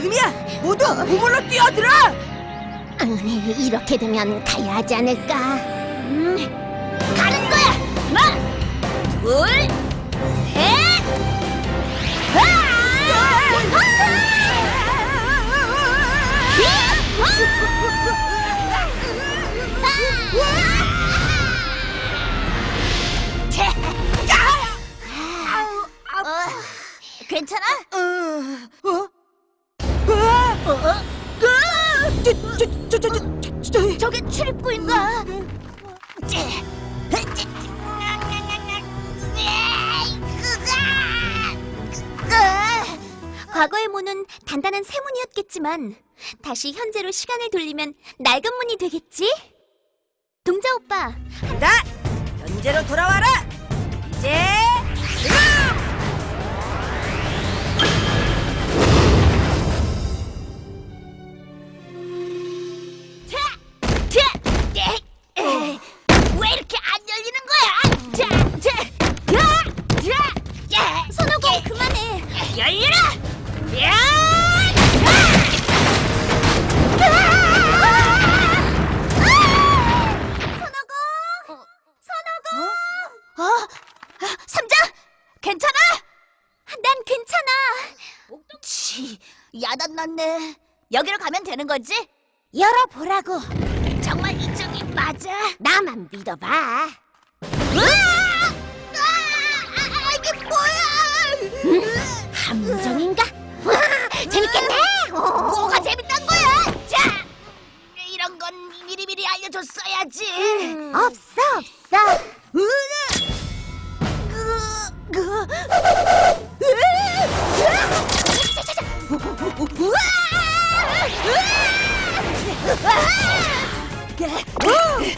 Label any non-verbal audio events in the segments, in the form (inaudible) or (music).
지금이야! 모두 우물로 뛰어들어! 음, 이렇게 되면 가야 하지 않을까? 음, 가는 거야! 하나, 둘, 셋! 괜찮아? 출입구인가? 과거의 문은 단단한 쇠문이었겠지만 다시 현재로 시간을 돌리면 낡은 문이 되겠지? 동자 오빠, 나 현재로 돌아와라. 삼장, 괜찮아? 난 괜찮아. 치, 야단났네. 여기로 가면 되는 거지? 열어보라고. 정말 이쪽이 맞아? 나만 믿어봐. 으아! 아, 이게 뭐야? 함정인가? 와, 재밌겠네. 어. 뭐가 재밌단 거야? 자, 이런 건 미리미리 알려줬어야지. 음, 없어, 없어.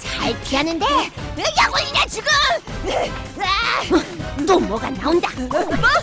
잘 피하는데 약올리냐 지금? 아! 또 뭐가 나온다. 나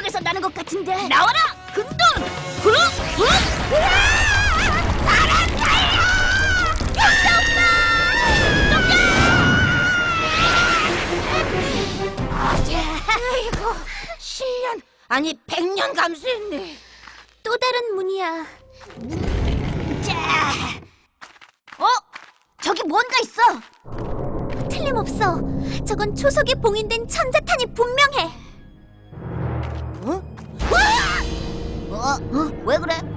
저쪽에서 나는 것 같은데. 나와라, 금돈. 후, 후. 사람 살려! 아이고, 10년, 아니 100년 감수했네. 또 다른 문이야. 자, 어? 저기 뭔가 있어. 틀림없어. 저건 초석이 봉인된 천자탄이 분명해. 어? 어? 왜 그래?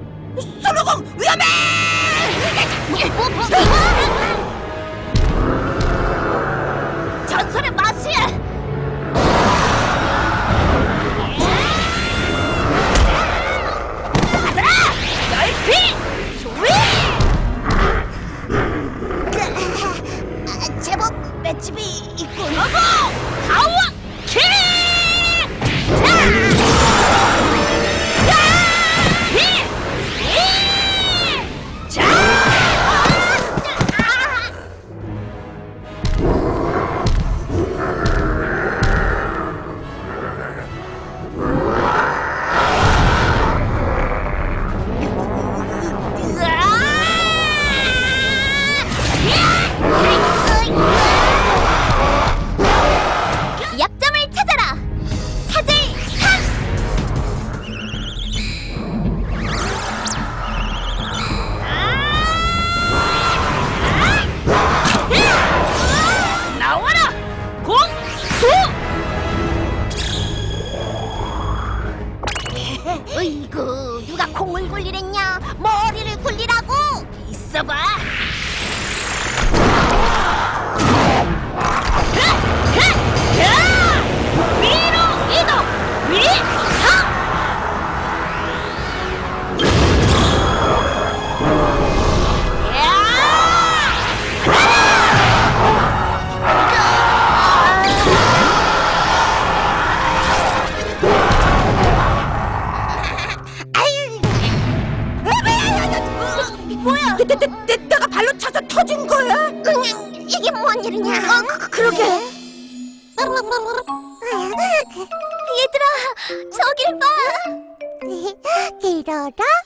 뭔 일이냐? 어, 그, 그러게. 얘들아, 저길 봐. (laughs) 길어라